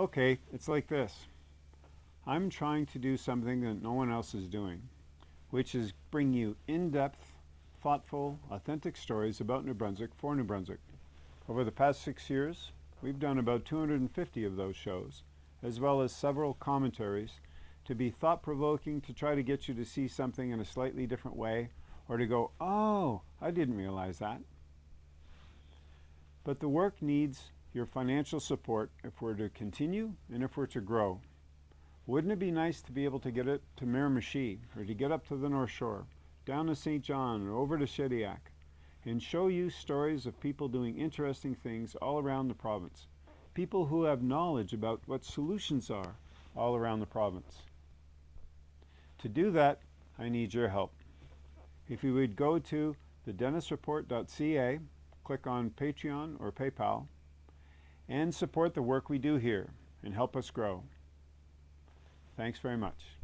Okay, it's like this. I'm trying to do something that no one else is doing, which is bring you in-depth, thoughtful, authentic stories about New Brunswick for New Brunswick. Over the past six years, we've done about 250 of those shows, as well as several commentaries to be thought-provoking to try to get you to see something in a slightly different way or to go, oh, I didn't realize that. But the work needs your financial support if we're to continue and if we're to grow. Wouldn't it be nice to be able to get it to Miramichi or to get up to the North Shore, down to Saint John or over to Shediac and show you stories of people doing interesting things all around the province. People who have knowledge about what solutions are all around the province. To do that, I need your help. If you would go to thedennisreport.ca, click on Patreon or PayPal, and support the work we do here and help us grow. Thanks very much.